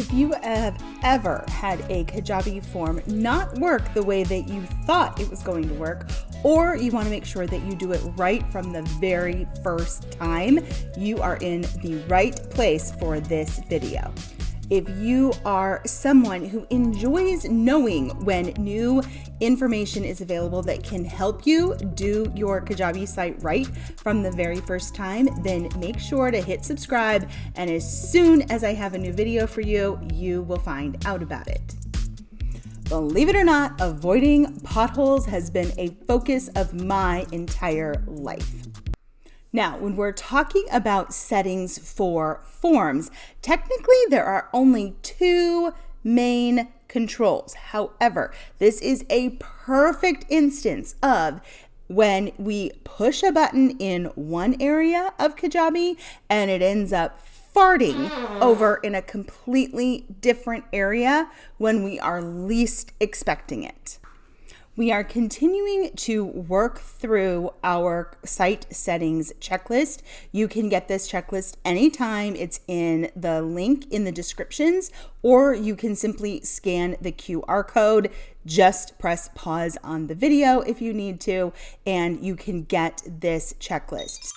If you have ever had a Kajabi form not work the way that you thought it was going to work, or you want to make sure that you do it right from the very first time, you are in the right place for this video if you are someone who enjoys knowing when new information is available that can help you do your Kajabi site right from the very first time, then make sure to hit subscribe. And as soon as I have a new video for you, you will find out about it. Believe it or not, avoiding potholes has been a focus of my entire life. Now, when we're talking about settings for forms, technically there are only two main controls. However, this is a perfect instance of when we push a button in one area of Kajabi and it ends up farting over in a completely different area when we are least expecting it. We are continuing to work through our site settings checklist. You can get this checklist anytime. It's in the link in the descriptions, or you can simply scan the QR code. Just press pause on the video if you need to, and you can get this checklist.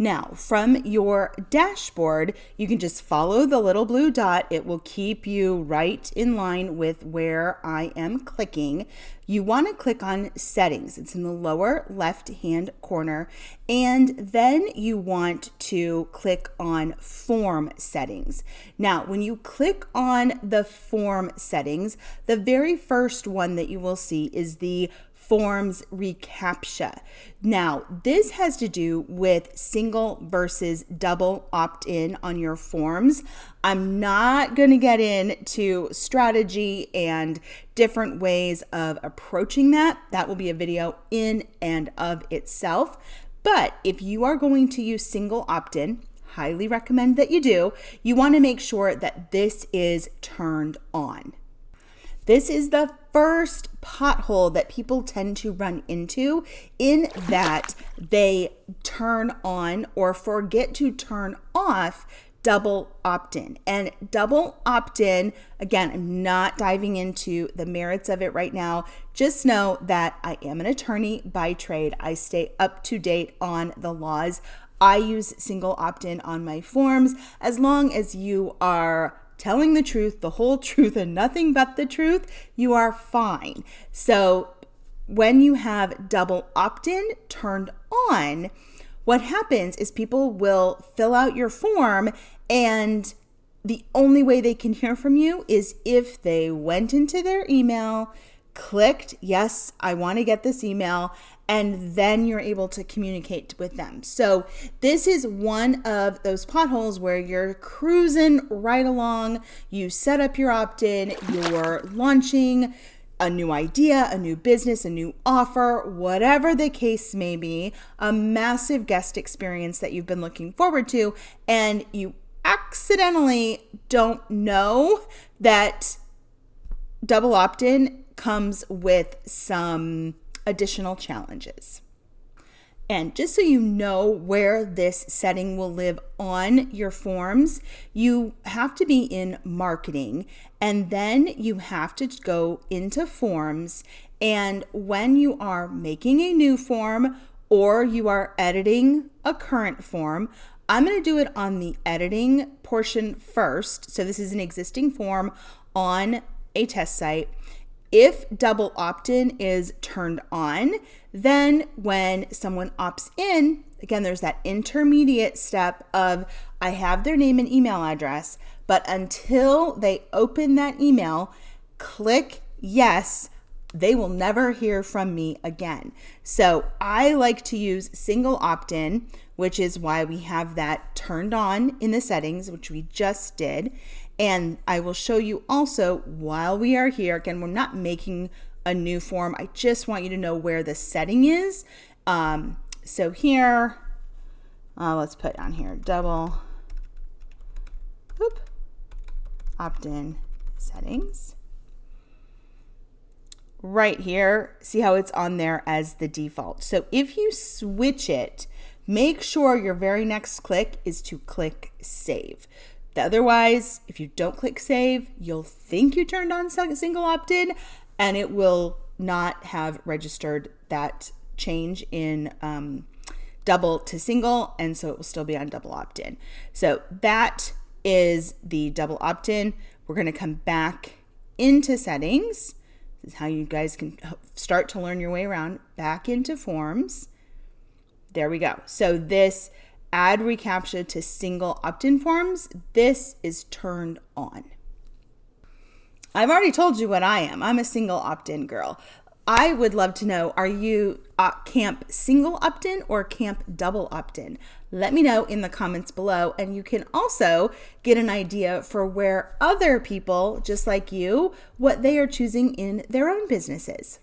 Now, from your dashboard, you can just follow the little blue dot. It will keep you right in line with where I am clicking. You want to click on settings. It's in the lower left hand corner. And then you want to click on form settings. Now, when you click on the form settings, the very first one that you will see is the forms reCAPTCHA. Now, this has to do with single versus double opt in on your forms. I'm not going to get into strategy and different ways of approaching that. That will be a video in and of itself. But if you are going to use single opt in, highly recommend that you do, you want to make sure that this is turned on. This is the first pothole that people tend to run into in that they turn on or forget to turn off double opt in. And double opt in, again, I'm not diving into the merits of it right now. Just know that I am an attorney by trade. I stay up to date on the laws. I use single opt in on my forms as long as you are telling the truth, the whole truth, and nothing but the truth, you are fine. So when you have double opt in turned on, what happens is people will fill out your form and the only way they can hear from you is if they went into their email, clicked, yes, I want to get this email, and then you're able to communicate with them. So, this is one of those potholes where you're cruising right along, you set up your opt in, you're launching a new idea, a new business, a new offer, whatever the case may be, a massive guest experience that you've been looking forward to, and you accidentally don't know that double opt in comes with some additional challenges. And just so you know where this setting will live on your forms, you have to be in marketing and then you have to go into forms. And when you are making a new form or you are editing a current form, I'm going to do it on the editing portion first. So this is an existing form on a test site. If double opt in is turned on, then when someone opts in, again, there's that intermediate step of I have their name and email address, but until they open that email, click yes, they will never hear from me again. So I like to use single opt in, which is why we have that turned on in the settings, which we just did. And I will show you also while we are here, again, we're not making a new form. I just want you to know where the setting is. Um, so here, uh, let's put on here double opt-in settings. Right here, see how it's on there as the default. So if you switch it make sure your very next click is to click save. Otherwise, if you don't click save, you'll think you turned on single opt in and it will not have registered that change in um, double to single. And so it will still be on double opt in. So that is the double opt in. We're going to come back into settings. This is how you guys can start to learn your way around back into forms. There we go. So this add reCAPTCHA to single opt-in forms, this is turned on. I've already told you what I am. I'm a single opt-in girl. I would love to know, are you uh, camp single opt-in or camp double opt-in? Let me know in the comments below. And you can also get an idea for where other people, just like you, what they are choosing in their own businesses.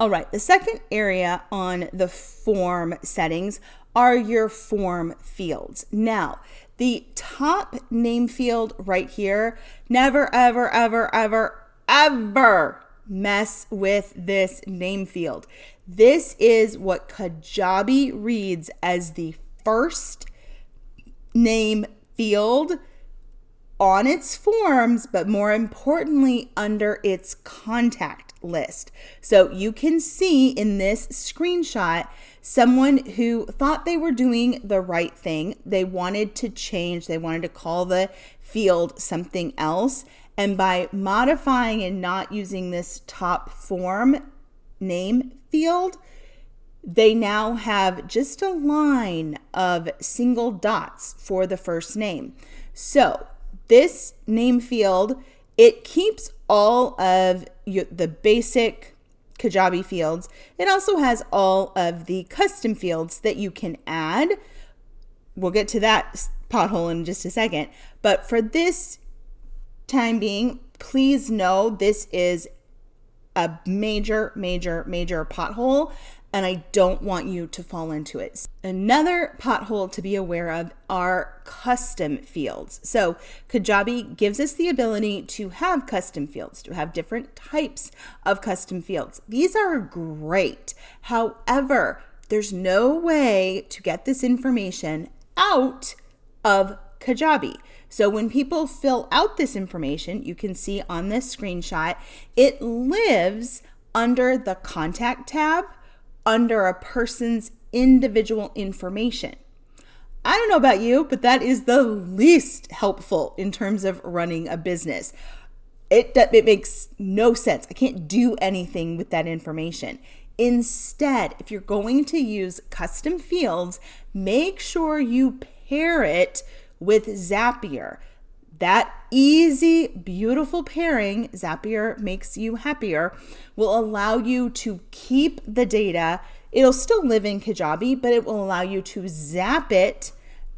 All right, the second area on the form settings are your form fields. Now, the top name field right here, never, ever, ever, ever, ever mess with this name field. This is what Kajabi reads as the first name field on its forms, but more importantly, under its contact list. So you can see in this screenshot someone who thought they were doing the right thing. They wanted to change, they wanted to call the field something else. And by modifying and not using this top form name field, they now have just a line of single dots for the first name. So this name field, it keeps all of the basic Kajabi fields. It also has all of the custom fields that you can add. We'll get to that pothole in just a second. But for this time being, please know this is a major, major, major pothole and I don't want you to fall into it. Another pothole to be aware of are custom fields. So Kajabi gives us the ability to have custom fields, to have different types of custom fields. These are great. However, there's no way to get this information out of Kajabi. So when people fill out this information, you can see on this screenshot, it lives under the contact tab under a person's individual information. I don't know about you, but that is the least helpful in terms of running a business. It, it makes no sense. I can't do anything with that information. Instead, if you're going to use custom fields, make sure you pair it with Zapier. That easy, beautiful pairing, Zapier makes you happier, will allow you to keep the data. It'll still live in Kajabi, but it will allow you to zap it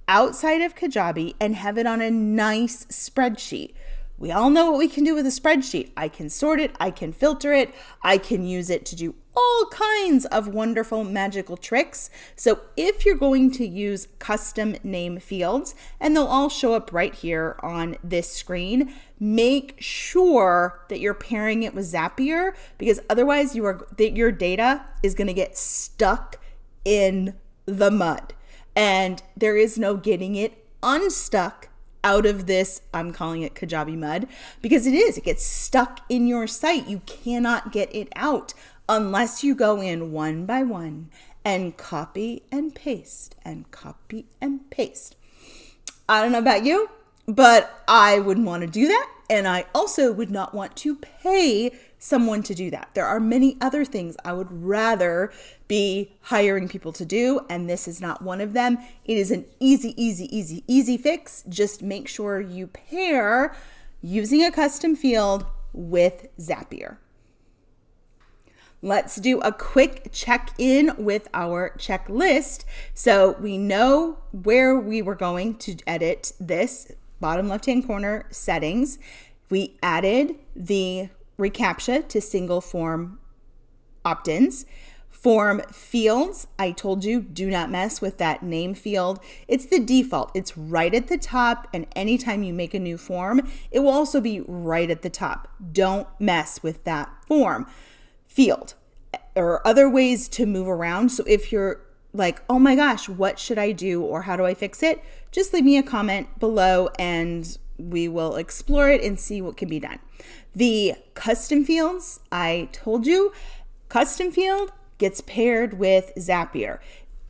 outside of Kajabi and have it on a nice spreadsheet. We all know what we can do with a spreadsheet. I can sort it, I can filter it, I can use it to do all kinds of wonderful magical tricks. So if you're going to use custom name fields, and they'll all show up right here on this screen, make sure that you're pairing it with Zapier because otherwise you are that your data is going to get stuck in the mud. And there is no getting it unstuck out of this, I'm calling it Kajabi mud, because it is, it gets stuck in your site. You cannot get it out unless you go in one by one and copy and paste and copy and paste. I don't know about you, but I wouldn't want to do that. And I also would not want to pay someone to do that. There are many other things I would rather be hiring people to do, and this is not one of them. It is an easy, easy, easy, easy fix. Just make sure you pair using a custom field with Zapier. Let's do a quick check in with our checklist. So we know where we were going to edit this bottom left hand corner settings. We added the reCAPTCHA to single form opt-ins. Form fields, I told you, do not mess with that name field. It's the default. It's right at the top, and anytime you make a new form, it will also be right at the top. Don't mess with that form. field or other ways to move around. So if you're like, oh my gosh, what should I do or how do I fix it? Just leave me a comment below and we will explore it and see what can be done. The custom fields, I told you, custom field gets paired with Zapier.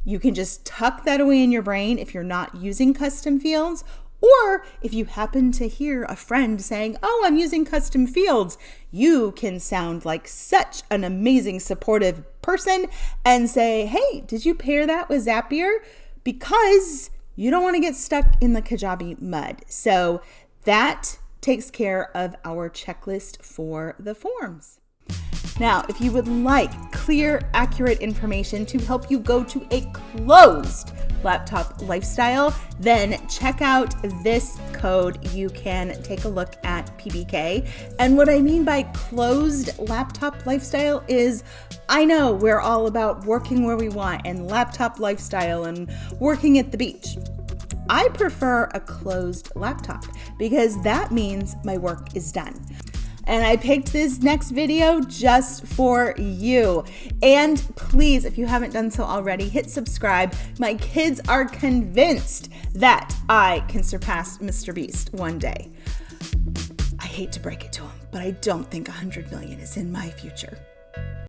You can just tuck that away in your brain if you're not using custom fields or if you happen to hear a friend saying, Oh, I'm using custom fields, you can sound like such an amazing, supportive person and say, Hey, did you pair that with Zapier? Because you don't want to get stuck in the Kajabi mud. So that takes care of our checklist for the forms. Now, if you would like clear, accurate information to help you go to a closed laptop lifestyle, then check out this code. You can take a look at PBK. And what I mean by closed laptop lifestyle is I know we're all about working where we want and laptop lifestyle and working at the beach. I prefer a closed laptop because that means my work is done and I picked this next video just for you. And please, if you haven't done so already, hit subscribe. My kids are convinced that I can surpass Mr. Beast one day. I hate to break it to them, but I don't think 100 million is in my future.